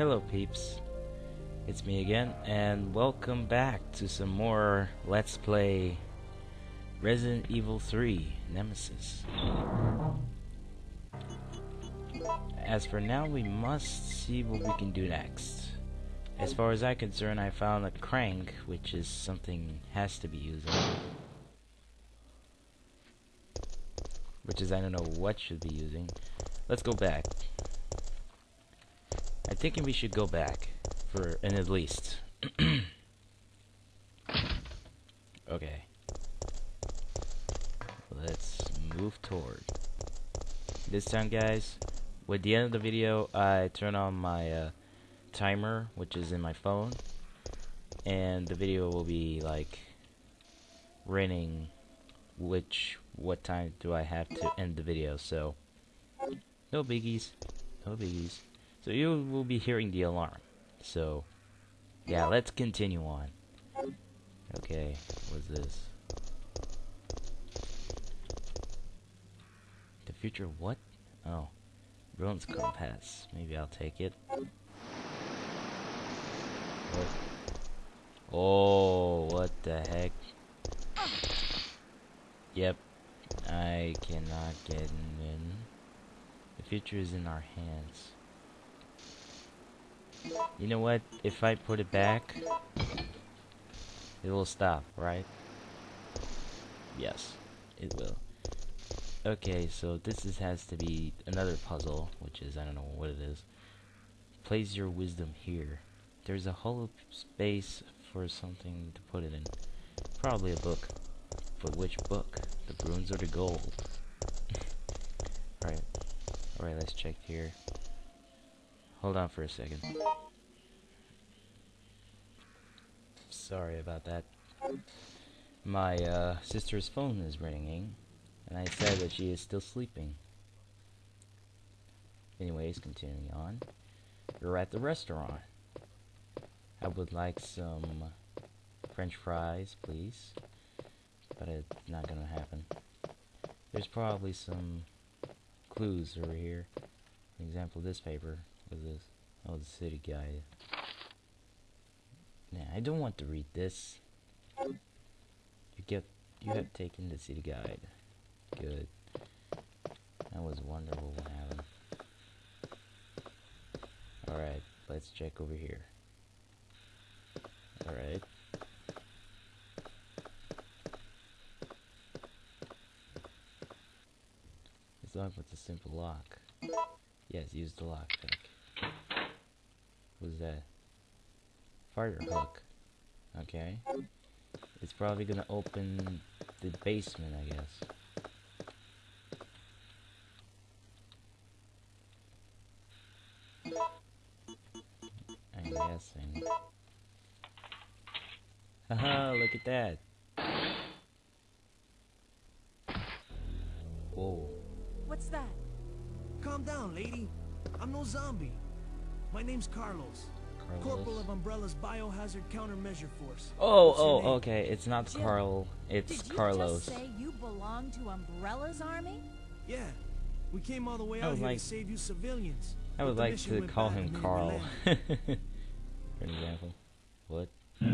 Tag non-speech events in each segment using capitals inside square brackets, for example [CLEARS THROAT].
Hello peeps, it's me again, and welcome back to some more Let's Play Resident Evil 3 Nemesis. As for now, we must see what we can do next. As far as I'm concerned, I found a crank, which is something has to be using. Which is, I don't know what should be using. Let's go back. Thinking we should go back for an at least. [CLEARS THROAT] okay. Let's move toward. This time, guys, with the end of the video, I turn on my uh, timer, which is in my phone, and the video will be like running which what time do I have to end the video. So no biggies, no biggies. So you will be hearing the alarm. So, yeah, let's continue on. Okay, what's this? The future what? Oh, Bronze Compass. Maybe I'll take it. What? Oh, what the heck? Yep, I cannot get in. The future is in our hands. You know what? If I put it back, it will stop, right? Yes, it will. Okay, so this is, has to be another puzzle, which is, I don't know what it is. Place your wisdom here. There's a hollow space for something to put it in. Probably a book. But which book? The runes or the gold? [LAUGHS] Alright. Alright, let's check here. Hold on for a second. Sorry about that. My uh, sister's phone is ringing, and I said that she is still sleeping. Anyways, continuing on. We're at the restaurant. I would like some french fries, please. But it's not gonna happen. There's probably some clues over here. For example, this paper. What is this? Oh, the city guide. Nah, I don't want to read this. You get, you have taken the city guide. Good. That was wonderful what happened. Alright, let's check over here. Alright. It's locked with a simple lock. Yes, use the lock pick. What's that? Fire hook. Okay. It's probably gonna open the basement, I guess. I'm guessing. Haha, look at that. Whoa. What's that? Calm down, lady. I'm no zombie. My name's Carlos. Corporal of Umbrella's Biohazard Countermeasure Force. Oh, What's oh, okay. It's not Jim, Carl. It's Did you Carlos. just say you belong to Umbrella's army? Yeah. We came all the way I out would here like- to save you civilians. I would like to call him Carl. landed. [LAUGHS] For example. What? How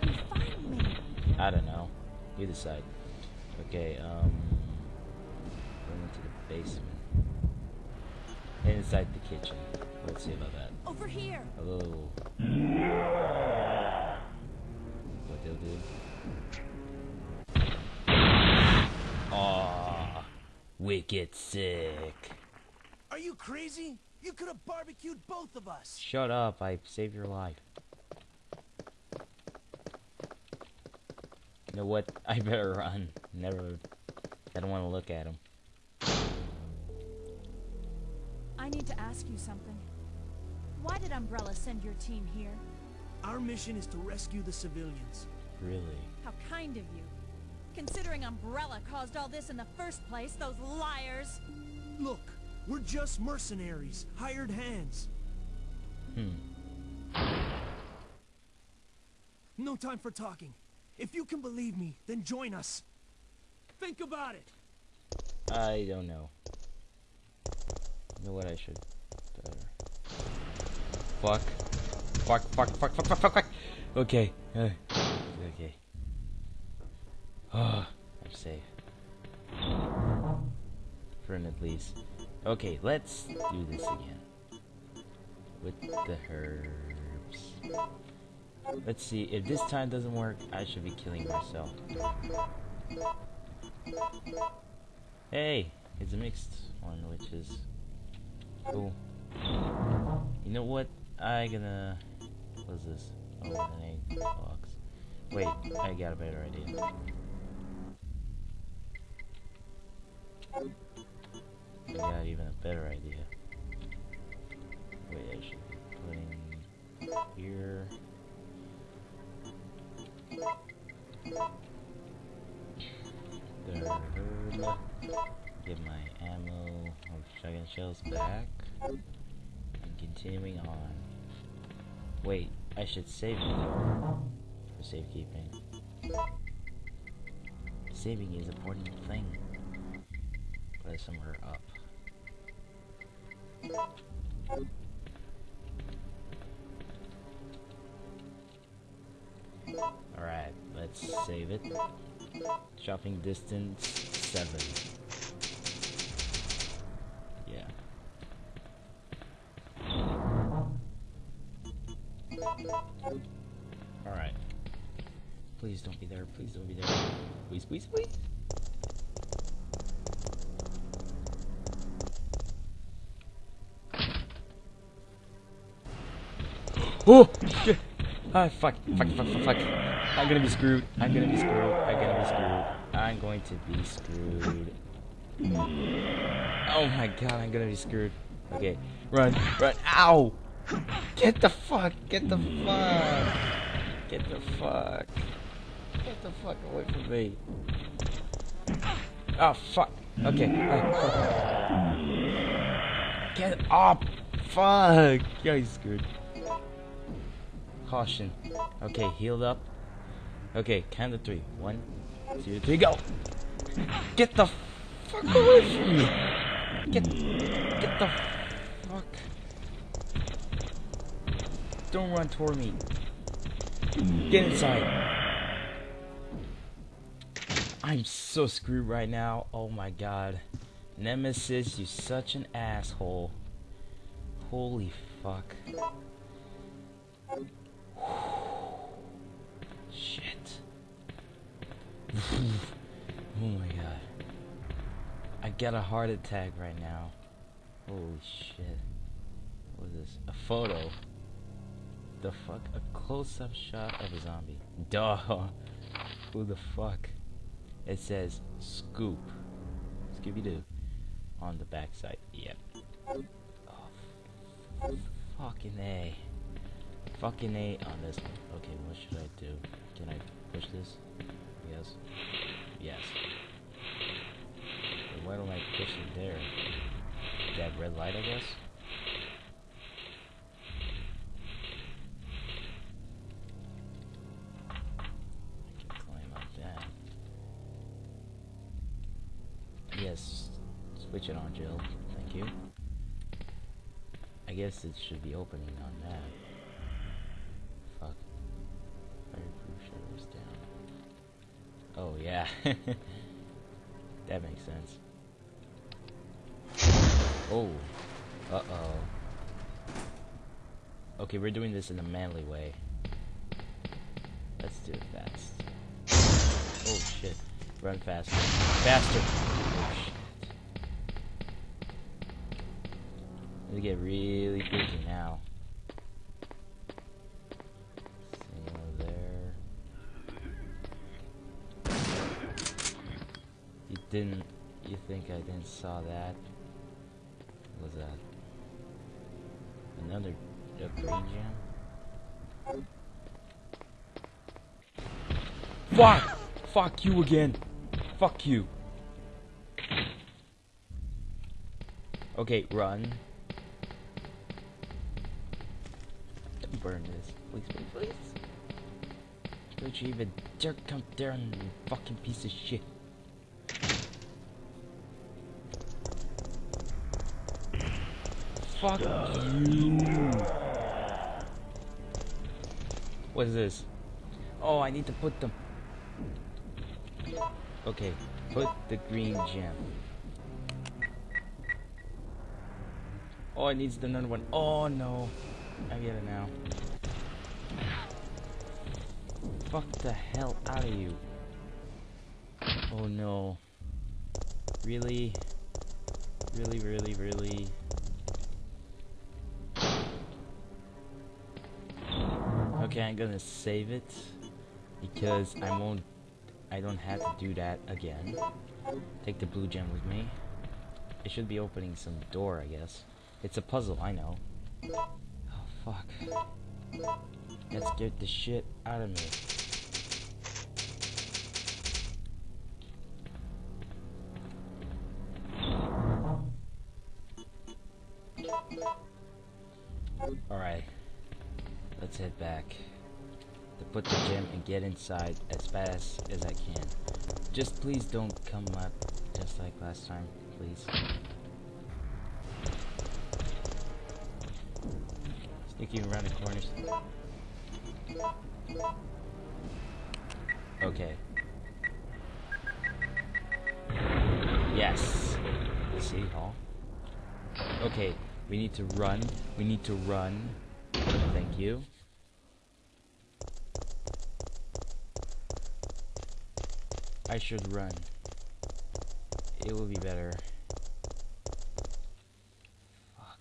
did you find me? I don't know. You decide. Okay, um. Going into the basement. Inside the kitchen. Let's see about that. Over here. Hello. What they'll do. Aw. Wicked sick. Are you crazy? You could have barbecued both of us. Shut up, I saved your life. You know what? [LAUGHS] I better run. Never. I don't want to look at him. I need to ask you something. Why did Umbrella send your team here? Our mission is to rescue the civilians. Really? How kind of you. Considering Umbrella caused all this in the first place, those liars. Look, we're just mercenaries, hired hands. Hmm. No time for talking. If you can believe me, then join us. Think about it. I don't know. Know what I should fuck. Fuck, fuck, fuck, fuck, fuck, fuck, fuck. Okay. Uh, okay. Oh, I'm safe. For at least. Okay, let's do this again. With the herbs. Let's see, if this time doesn't work, I should be killing myself. Hey, it's a mixed one, which is cool. You know what? I gonna. What's this? Oh, an egg box. Wait, I got a better idea. I got even a better idea. Wait, I should be putting here. shells back. And continuing on. Wait, I should save it for safekeeping. Saving is an important thing. Put it somewhere up. Alright, let's save it. Shopping distance 7. Alright. Please don't be there, please don't be there. Please, please, please. Oh! Shit! Ah, fuck, fuck, fuck, fuck, fuck. I'm gonna be screwed. I'm gonna be screwed. I'm gonna be screwed. I'm going to be screwed. Oh my god, I'm gonna be screwed. Okay, run, run. Ow! Get the fuck, get the fuck. Get the fuck. Get the fuck away from me. Oh, fuck. Okay. fuck. Get up. Fuck. Yeah, he's screwed. Caution. Okay, healed up. Okay, count to three. One, two, three, go. Get the fuck away from me. Get, get the fuck. Don't run toward me. Get inside. I'm so screwed right now. Oh my god. Nemesis, you such an asshole. Holy fuck. Shit. oh my god. I got a heart attack right now. Holy shit. What is this? A photo. The fuck? A close-up shot of a zombie. Duh. Who the fuck? It says scoop. Scooby-Doo. On the backside. Yep. Oh, fucking A. Fucking A on this one. Okay, what should I do? Can I push this? Yes. Yes. Why don't I push it there? That red light, I guess? Switch it on, Jill. Thank you. I guess it should be opening on that. Fuck. Fireproof shutters down. Oh, yeah. [LAUGHS] that makes sense. Oh. Uh-oh. Okay, we're doing this in a manly way. Let's do it fast. Oh, shit. Run faster. Faster! Oh, shit. They get really busy now. There. You didn't. You think I didn't saw that? What was that? Another green gem? Fuck! Fuck you again! Fuck you! Okay, run. Burn this. Please, please, please. Don't you even dare come down, you fucking piece of shit. Fuck you. What is this? Oh, I need to put them. Okay, put the green gem. Oh, it needs another one. Oh no. I get it now. Fuck the hell out of you. Oh no. Really? Really, really, really? Okay, I'm gonna save it because I won't I don't have to do that again. Take the blue gem with me. It should be opening some door, I guess. It's a puzzle, I know. Fuck. That scared the shit out of me. Alright. Let's head back. To put the gym and get inside as fast as I can. Just please don't come up just like last time, please. Sneaking around the corners. Okay. Yes. City Hall. Okay, we need to run. We need to run. Thank you. I should run. It will be better. Fuck.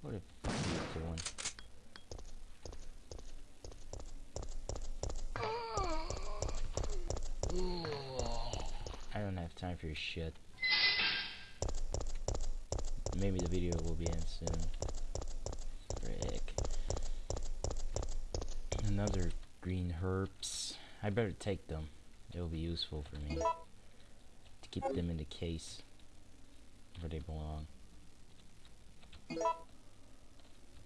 What the fuck are you doing? I your shit. Maybe the video will be in soon. Frick. Another green herbs. I better take them. It will be useful for me to keep them in the case where they belong.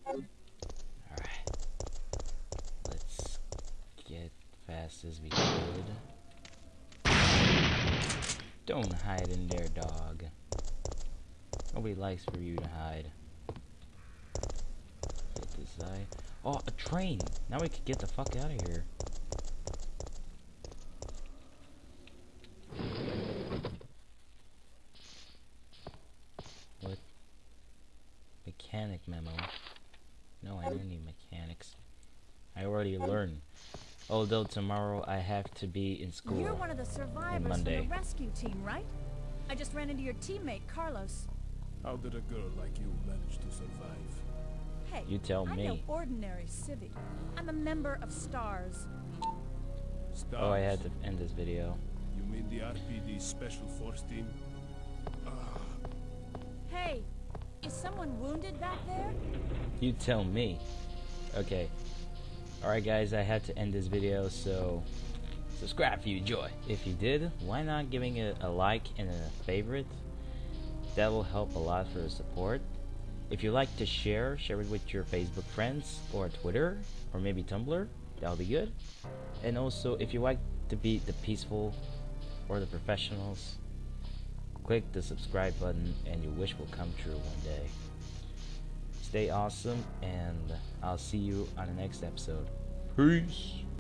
Alright. Let's get fast as we could. Don't hide in there, dog. Nobody likes for you to hide. Get this eye. Oh, a train! Now we can get the fuck out of here. What? Mechanic memo. No, I don't need mechanics. I already learned. Although tomorrow I have to be in school. You're one of the survivors from Monday. the rescue team, right? I just ran into your teammate, Carlos. How did a girl like you manage to survive? Hey, You tell I'm me. no ordinary civvy. I'm a member of STARS. Stars. Oh, I had to end this video. You mean the RPD Special Force Team? Hey, is someone wounded back there? You tell me. Okay. Alright guys, I had to end this video, so subscribe if you enjoy. If you did, why not giving it a like and a favorite? That will help a lot for the support. If you like to share, share it with your Facebook friends or Twitter or maybe Tumblr. That'll be good. And also, if you like to be the peaceful or the professionals, click the subscribe button and your wish will come true one day. Stay awesome, and I'll see you on the next episode. Peace.